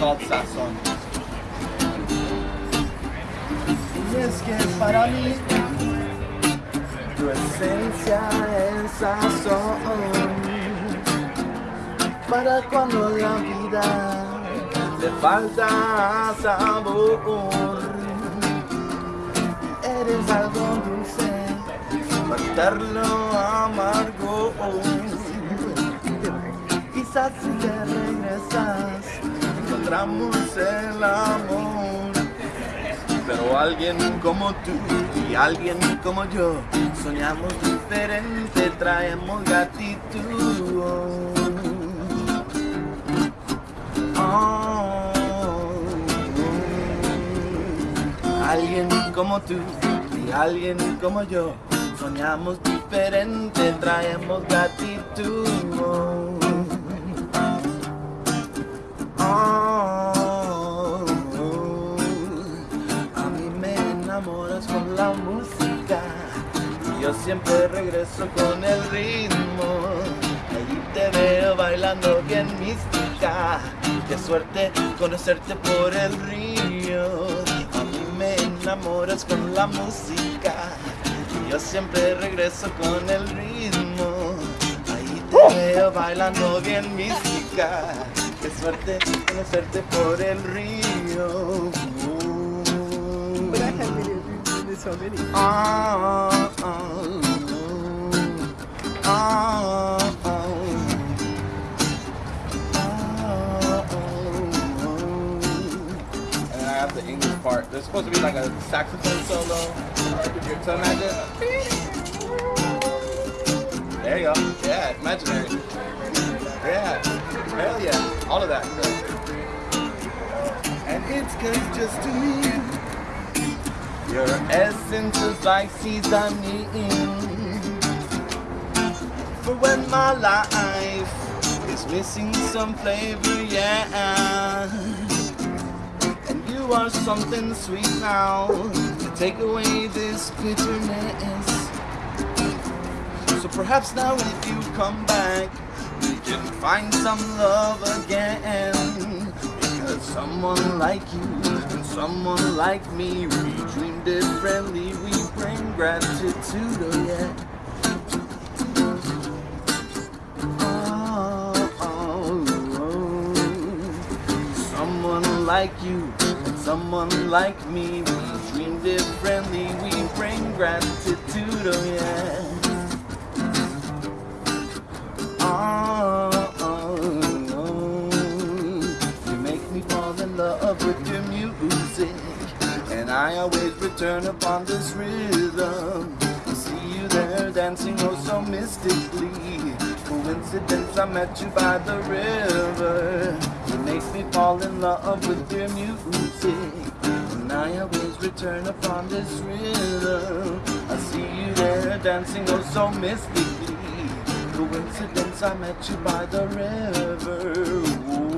sazón. Y es que para mí tu esencia es sazón. Para cuando la vida le falta sabor. Eres algo dulce, matarlo amargo. Quizás si te regresas, encontramos el amor. Pero alguien como tú y alguien como yo soñamos diferente, traemos gratitud. Oh, Alguien como tú y alguien como yo soñamos diferente, traemos gratitud. Oh, yo siempre regreso con el ritmo. Allí te veo bailando bien mística. Qué suerte conocerte por el río. A mí me enamoras con la música yo siempre regreso con el ritmo. Ahí te veo bailando bien mística. Qué suerte conocerte por el río. But I ah, part. There's supposed to be like a saxophone solo. So imagine. There you go. Yeah, imaginary. Yeah. Hell yeah. All of that. And it's cause just to me Your essence is like seasoning For when my life is missing some flavor, yeah something sweet now To take away this bitterness. So perhaps now if you come back We can find some love again. Because someone like you and someone like me We dream differently, we bring gratitude, oh yeah Oh, oh. Someone like you someone like me We dream differently, we bring gratitude, oh yeah Oh, oh, oh. You make me fall in love with your music, and I always return upon this rhythm. See you there dancing oh so mystically. Coincidence, I met you by the river. You make me fall in love with your music, and I always return upon this rhythm. I see you there dancing oh so mystically. Coincidence, I met you by the river. Ooh.